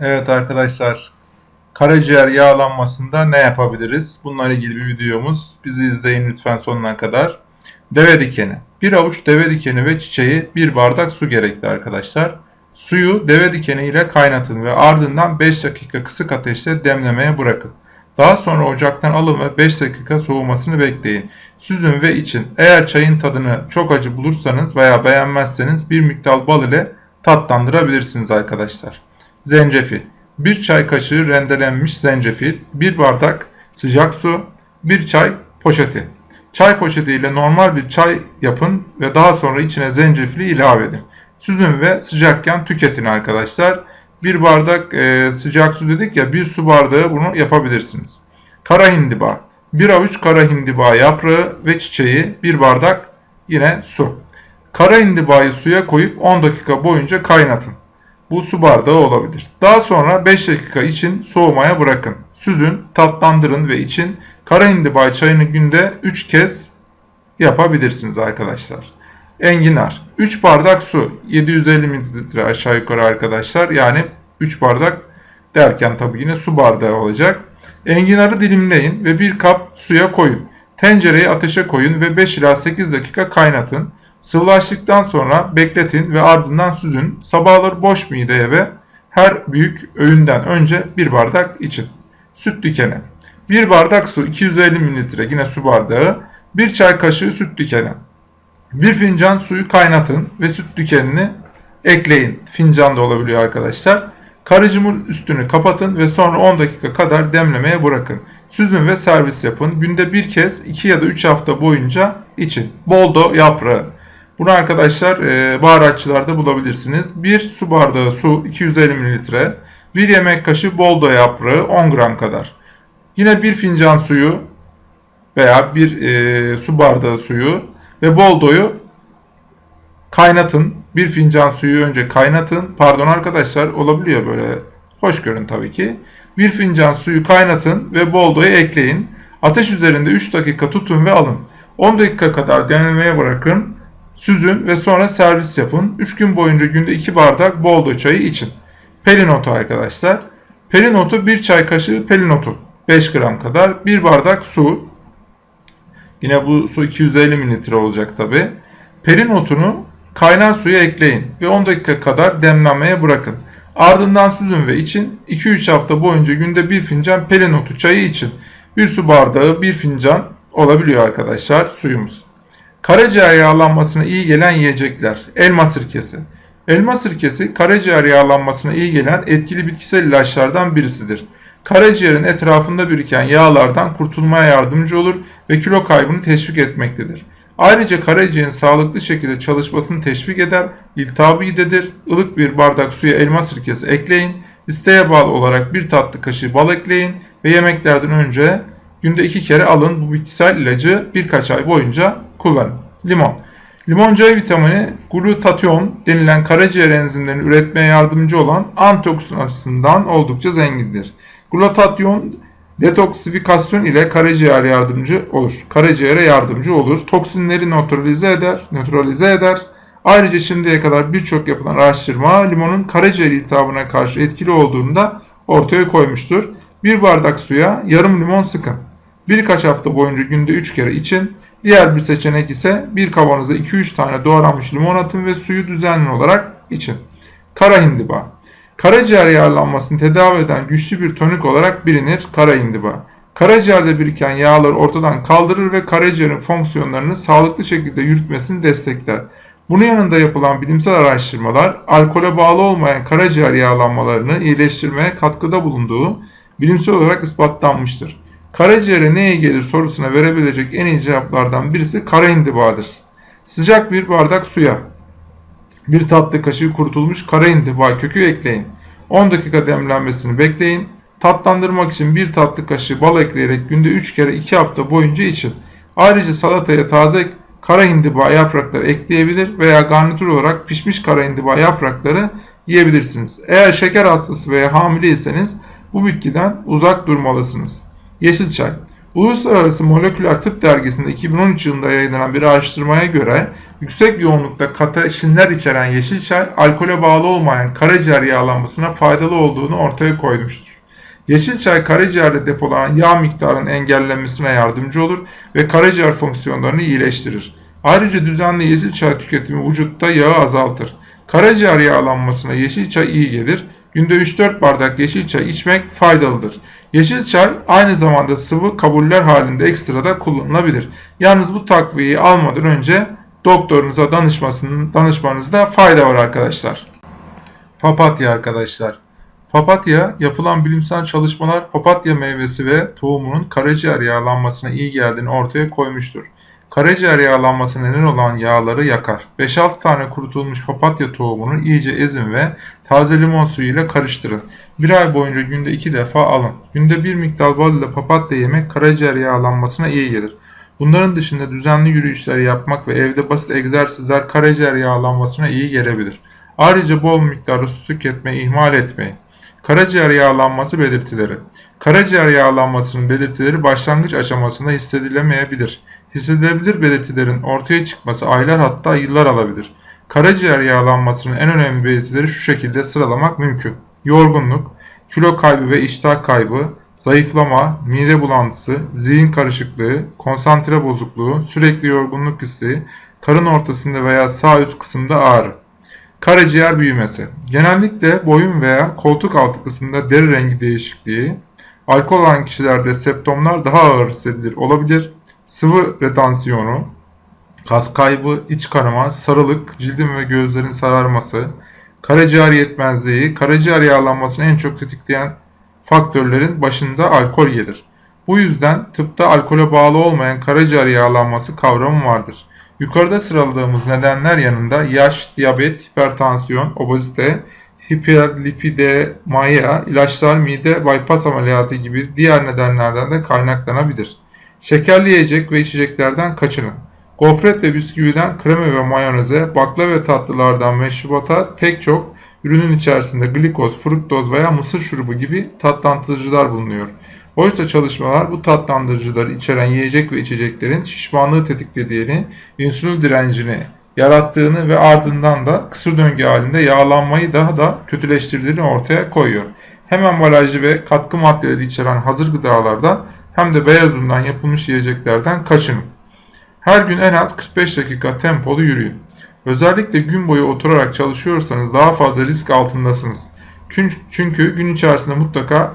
Evet arkadaşlar, karaciğer yağlanmasında ne yapabiliriz? Bununla ilgili bir videomuz. Bizi izleyin lütfen sonuna kadar. Deve dikeni. Bir avuç deve dikeni ve çiçeği bir bardak su gerekli arkadaşlar. Suyu deve dikeni ile kaynatın ve ardından 5 dakika kısık ateşte demlemeye bırakın. Daha sonra ocaktan alın ve 5 dakika soğumasını bekleyin. Süzün ve için. Eğer çayın tadını çok acı bulursanız veya beğenmezseniz bir miktar bal ile tatlandırabilirsiniz arkadaşlar. Zencefil. 1 çay kaşığı rendelenmiş zencefil, 1 bardak sıcak su, 1 çay poşeti. Çay poşeti ile normal bir çay yapın ve daha sonra içine zencefili ilave edin. Süzün ve sıcakken tüketin arkadaşlar. Bir bardak e, sıcak su dedik ya bir su bardağı bunu yapabilirsiniz. Kara hindiba. Bir avuç kara hindiba yaprağı ve çiçeği bir bardak yine su. Kara hindibayı suya koyup 10 dakika boyunca kaynatın. Bu su bardağı olabilir. Daha sonra 5 dakika için soğumaya bırakın. Süzün, tatlandırın ve için kara hindiba çayını günde 3 kez yapabilirsiniz arkadaşlar. Enginar. 3 bardak su. 750 mililitre aşağı yukarı arkadaşlar. Yani 3 bardak derken tabii yine su bardağı olacak. Enginarı dilimleyin ve bir kap suya koyun. Tencereyi ateşe koyun ve 5 ila 8 dakika kaynatın. Sıvılaştıktan sonra bekletin ve ardından süzün. Sabahları boş mideye ve her büyük öğünden önce bir bardak için. Süt dikeni. 1 bardak su 250 mililitre yine su bardağı. 1 çay kaşığı süt dikeni. 1 fincan suyu kaynatın ve süt dikenini ekleyin. Fincan da olabiliyor arkadaşlar. Karıcımın üstünü kapatın ve sonra 10 dakika kadar demlemeye bırakın. Süzün ve servis yapın. Günde bir kez 2 ya da 3 hafta boyunca için. Boldo yaprağı. Bunu arkadaşlar e, baharatçılarda bulabilirsiniz. 1 su bardağı su 250 ml. 1 yemek kaşığı boldo yaprağı 10 gram kadar. Yine 1 fincan suyu veya 1 e, su bardağı suyu ve boldoyu kaynatın. 1 fincan suyu önce kaynatın. Pardon arkadaşlar olabiliyor böyle. Hoş görün tabii ki. 1 fincan suyu kaynatın ve boldoyu ekleyin. Ateş üzerinde 3 dakika tutun ve alın. 10 dakika kadar demlemeye bırakın. Süzün ve sonra servis yapın. 3 gün boyunca günde 2 bardak boldo çayı için. Pelinotu arkadaşlar. Pelinotu 1 çay kaşığı pelinotu. 5 gram kadar. 1 bardak su. Yine bu su 250 mililitre olacak tabi. Pelinotunu kaynar suya ekleyin ve 10 dakika kadar demlenmeye bırakın. Ardından süzün ve için 2-3 hafta boyunca günde 1 fincan pelinotu çayı için. 1 su bardağı 1 fincan olabiliyor arkadaşlar suyumuz. Karaciğer yağlanmasına iyi gelen yiyecekler. Elma sirkesi. Elma sirkesi karaciğer yağlanmasına iyi gelen etkili bitkisel ilaçlardan birisidir. Karaciğerin etrafında biriken yağlardan kurtulmaya yardımcı olur ve kilo kaybını teşvik etmektedir. Ayrıca karaciğerin sağlıklı şekilde çalışmasını teşvik eder, iltihabı gidedir. Ilık bir bardak suya elma sirkesi ekleyin. İsteğe bağlı olarak bir tatlı kaşığı bal ekleyin ve yemeklerden önce günde iki kere alın bu bitkisel ilacı birkaç ay boyunca kullanın. Limon. Limon C vitamini glutatyon denilen karaciğer enzimlerini üretmeye yardımcı olan antioksidan açısından oldukça zengindir. Glutatyon detoksifikasyon ile karaciğer yardımcı olur. Karaciğere yardımcı olur. Toksinleri nötralize eder, nötralize eder. Ayrıca şimdiye kadar birçok yapılan araştırma limonun karaciğer iltihabına karşı etkili olduğunu da ortaya koymuştur. Bir bardak suya yarım limon sıkın. Birkaç hafta boyunca günde 3 kere için. Diğer bir seçenek ise bir kavanoza 2-3 tane doğranmış limon atın ve suyu düzenli olarak için. Kara hindiba. Karaciğer yağlanmasını tedavi eden güçlü bir tonik olarak bilinir kara hindiba. Karaciğerde biriken yağları ortadan kaldırır ve karaciğerin fonksiyonlarını sağlıklı şekilde yürütmesini destekler. Bunun yanında yapılan bilimsel araştırmalar alkole bağlı olmayan karaciğer yağlanmalarını iyileştirmeye katkıda bulunduğu bilimsel olarak ispatlanmıştır. Karaciğere ne iyi gelir sorusuna verebilecek en iyi cevaplardan birisi kara hindibadır. Sıcak bir bardak suya bir tatlı kaşığı kurutulmuş kara hindiba kökü ekleyin. 10 dakika demlenmesini bekleyin. Tatlandırmak için bir tatlı kaşığı bal ekleyerek günde 3 kere 2 hafta boyunca için. Ayrıca salataya taze kara hindiba yaprakları ekleyebilir veya garnitür olarak pişmiş kara hindiba yaprakları yiyebilirsiniz. Eğer şeker hastası veya hamileyseniz bu bitkiden uzak durmalısınız. Yeşil çay. Uluslararası Moleküler Tıp Dergisi'nde 2013 yılında yayınlanan bir araştırmaya göre yüksek yoğunlukta kateşinler içeren yeşil çay, alkole bağlı olmayan karaciğer yağlanmasına faydalı olduğunu ortaya koymuştur. Yeşil çay karaciğerde depolanan yağ miktarının engellenmesine yardımcı olur ve karaciğer fonksiyonlarını iyileştirir. Ayrıca düzenli yeşil çay tüketimi vücutta yağı azaltır. Karaciğer yağlanmasına yeşil çay iyi gelir. Günde 3-4 bardak yeşil çay içmek faydalıdır. Yeşil çay aynı zamanda sıvı kabuller halinde ekstrada kullanılabilir. Yalnız bu takviyeyi almadan önce doktorunuza danışmanızda fayda var arkadaşlar. Papatya arkadaşlar. Papatya, yapılan bilimsel çalışmalar papatya meyvesi ve tohumunun karaciğer yağlanmasına iyi geldiğini ortaya koymuştur. Karaciğer yağlanması neden olan yağları yakar. 5-6 tane kurutulmuş papatya tohumunu iyice ezin ve taze limon suyu ile karıştırın. Bir ay boyunca günde 2 defa alın. Günde bir miktar bal ile papatya yemek karaciğer yağlanmasına iyi gelir. Bunların dışında düzenli yürüyüşler yapmak ve evde basit egzersizler karaciğer yağlanmasına iyi gelebilir. Ayrıca bol miktarda su tüketmeyi ihmal etmeyin. Karaciğer yağlanması belirtileri Karaciğer yağlanmasının belirtileri başlangıç aşamasında hissedilemeyebilir. Hissedilebilir belirtilerin ortaya çıkması aylar hatta yıllar alabilir. Karaciğer yağlanmasının en önemli belirtileri şu şekilde sıralamak mümkün. Yorgunluk, kilo kaybı ve iştah kaybı, zayıflama, mide bulantısı, zihin karışıklığı, konsantre bozukluğu, sürekli yorgunluk hissi, karın ortasında veya sağ üst kısımda ağrı. Karaciğer büyümesi. Genellikle boyun veya koltuk altı kısmında deri rengi değişikliği, alkol alan kişilerde septomlar daha ağır hissedilir olabilir. Sıvı retansiyonu, kas kaybı, iç kanama, sarılık, cildin ve gözlerin sararması, karaciğer yetmezliği, karaciğer yağlanmasını en çok tetikleyen faktörlerin başında alkol gelir. Bu yüzden tıpta alkole bağlı olmayan karaciğer yağlanması kavramı vardır. Yukarıda sıraladığımız nedenler yanında yaş, diyabet, hipertansiyon, obezite, hiperlipidemia, ilaçlar, mide bypass ameliyatı gibi diğer nedenlerden de kaynaklanabilir. Şekerli yiyecek ve içeceklerden kaçının. Gofret ve bisküviden krema ve mayoneze, bakla ve tatlılardan meşrubata pek çok ürünün içerisinde glikoz, fruktoz veya mısır şurubu gibi tatlandırıcılar bulunuyor. Oysa çalışmalar bu tatlandırıcıları içeren yiyecek ve içeceklerin şişmanlığı tetiklediğini, insülin direncini yarattığını ve ardından da kısır döngü halinde yağlanmayı daha da kötüleştirdiğini ortaya koyuyor. Hem ambalajlı ve katkı maddeleri içeren hazır gıdalardan hem de beyaz undan yapılmış yiyeceklerden kaçının. Her gün en az 45 dakika tempolu yürüyün. Özellikle gün boyu oturarak çalışıyorsanız daha fazla risk altındasınız. Çünkü gün içerisinde mutlaka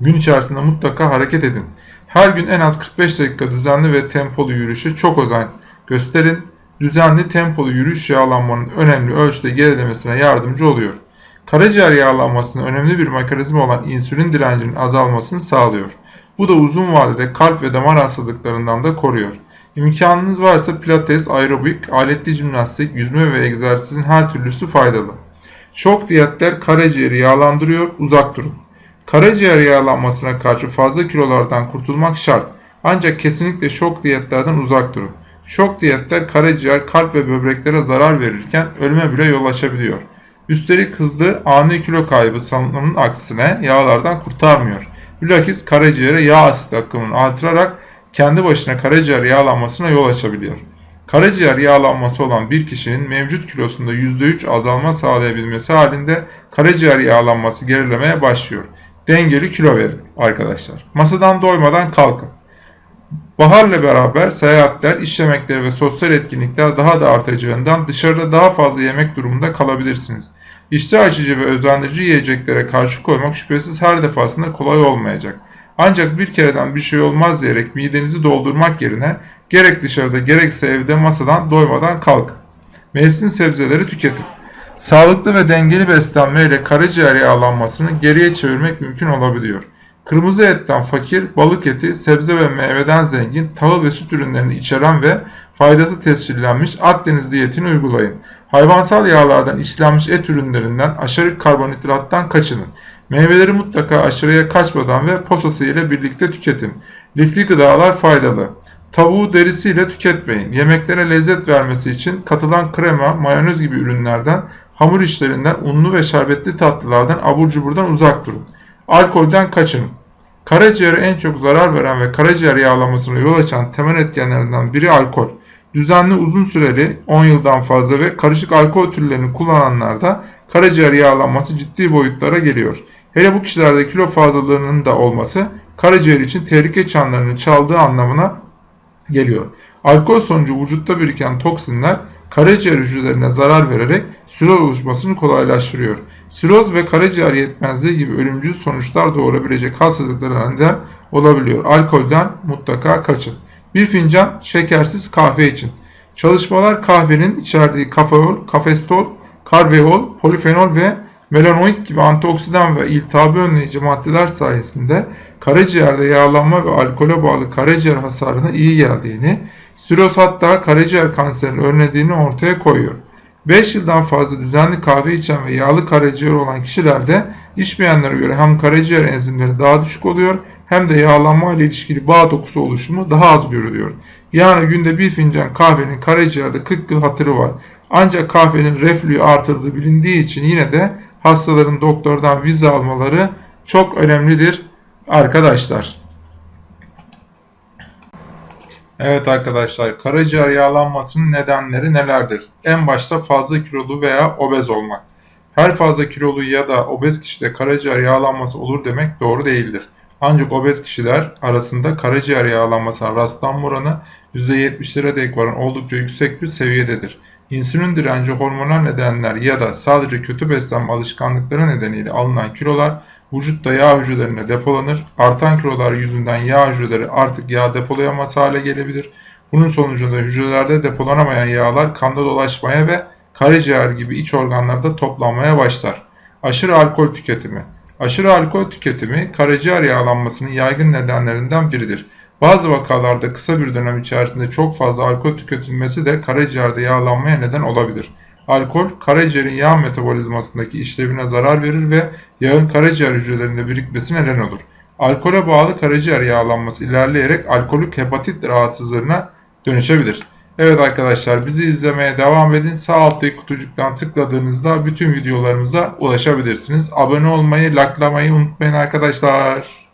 gün içerisinde mutlaka hareket edin. Her gün en az 45 dakika düzenli ve tempolu yürüyüşe çok özen gösterin. Düzenli tempolu yürüyüş yağlanmanın önemli ölçüde gerilemesine yardımcı oluyor. Karaciğer yağlanmasının önemli bir mekanizma olan insülin direncinin azalmasını sağlıyor. Bu da uzun vadede kalp ve damar hastalıklarından da koruyor. İmkanınız varsa pilates, aerobik, aletli jimnastik, yüzme ve egzersizin her türlüsü faydalı. Şok diyetler karaciğeri yağlandırıyor, uzak durun. Karaciğer yağlanmasına karşı fazla kilolardan kurtulmak şart. Ancak kesinlikle şok diyetlerden uzak durun. Şok diyetler karaciğer, kalp ve böbreklere zarar verirken ölüme bile yol açabiliyor. Üstelik hızlı ani kilo kaybı sanılanın aksine yağlardan kurtarmıyor. Bilakis karaciğere yağ asit akımını artırarak kendi başına karaciğer yağlanmasına yol açabiliyor. Karaciğer yağlanması olan bir kişinin mevcut kilosunda %3 azalma sağlayabilmesi halinde karaciğer yağlanması gerilemeye başlıyor. Dengeli kilo verin arkadaşlar. Masadan doymadan kalkın. Baharla beraber seyahatler, iş yemekleri ve sosyal etkinlikler daha da artacağından dışarıda daha fazla yemek durumunda kalabilirsiniz. İştah açıcı ve özendirici yiyeceklere karşı koymak şüphesiz her defasında kolay olmayacak. Ancak bir kereden bir şey olmaz diyerek midenizi doldurmak yerine gerek dışarıda gerekse evde masadan doymadan kalkın. Mevsim sebzeleri tüketin. Sağlıklı ve dengeli beslenme ile karaciğer yağlanmasını geriye çevirmek mümkün olabiliyor. Kırmızı etten fakir, balık eti, sebze ve meyveden zengin, tahıl ve süt ürünlerini içeren ve faydası tescillenmiş Akdeniz diyetini uygulayın. Hayvansal yağlardan işlenmiş et ürünlerinden aşırı karbonhidrattan kaçının. Meyveleri mutlaka aşırıya kaçmadan ve posası ile birlikte tüketin. Lifli gıdalar faydalı. Tavuğu derisiyle tüketmeyin. Yemeklere lezzet vermesi için katılan krema, mayonez gibi ürünlerden, hamur işlerinden, unlu ve şerbetli tatlılardan, abur cuburdan uzak durun. Alkolden kaçının. Karaciğere en çok zarar veren ve karaciğer yağlanmasına yol açan temel etkenlerinden biri alkol. Düzenli uzun süreli 10 yıldan fazla ve karışık alkol türlerini kullananlarda karaciğer yağlanması ciddi boyutlara geliyor. Hele bu kişilerde kilo fazlalığının da olması karaciğer için tehlike çanlarını çaldığı anlamına geliyor. Alkol sonucu vücutta biriken toksinler karaciğer hücrelerine zarar vererek siroz oluşmasını kolaylaştırıyor. Siroz ve karaciğer yetmezliği gibi ölümcül sonuçlar doğurabilecek hastalıklara neden olabiliyor. Alkolden mutlaka kaçın. Bir fincan şekersiz kahve için. Çalışmalar kahvenin içerdiği kafeol, kafestol, karveol, polifenol ve melanoid gibi antioksidan ve iltihabı önleyici maddeler sayesinde karaciğerde yağlanma ve alkole bağlı karaciğer hasarına iyi geldiğini, siroz hatta karaciğer kanserini önlediğini ortaya koyuyor. 5 yıldan fazla düzenli kahve içen ve yağlı karaciğer olan kişilerde içmeyenlere göre hem karaciğer enzimleri daha düşük oluyor hem de yağlanma ile ilişkili bağ dokusu oluşumu daha az görülüyor. Yani günde bir fincan kahvenin karaciğerde 40 yıl hatırı var. Ancak kahvenin reflüyü artırdığı bilindiği için yine de hastaların doktordan vize almaları çok önemlidir arkadaşlar. Evet arkadaşlar, karaciğer yağlanmasının nedenleri nelerdir? En başta fazla kilolu veya obez olmak. Her fazla kilolu ya da obez kişide karaciğer yağlanması olur demek doğru değildir. Ancak obez kişiler arasında karaciğer yağlanmasına rastlanma oranı %70'lere dek varan oldukça yüksek bir seviyededir. İnsülin direnci hormonal nedenler ya da sadece kötü beslenme alışkanlıkları nedeniyle alınan kilolar vücutta yağ hücrelerine depolanır. Artan kilolar yüzünden yağ hücreleri artık yağ depolayamaz hale gelebilir. Bunun sonucunda hücrelerde depolanamayan yağlar kanda dolaşmaya ve karaciğer gibi iç organlarda toplanmaya başlar. Aşırı alkol tüketimi Aşırı alkol tüketimi karaciğer yağlanmasının yaygın nedenlerinden biridir. Bazı vakalarda kısa bir dönem içerisinde çok fazla alkol tüketilmesi de karaciğerde yağlanmaya neden olabilir. Alkol, karaciğerin yağ metabolizmasındaki işlevine zarar verir ve yağın karaciğer hücrelerinde birikmesine neden olur. Alkole bağlı karaciğer yağlanması ilerleyerek alkolik hepatit rahatsızlığına dönüşebilir. Evet arkadaşlar bizi izlemeye devam edin. Sağ alttaki kutucuktan tıkladığınızda bütün videolarımıza ulaşabilirsiniz. Abone olmayı, likelamayı unutmayın arkadaşlar.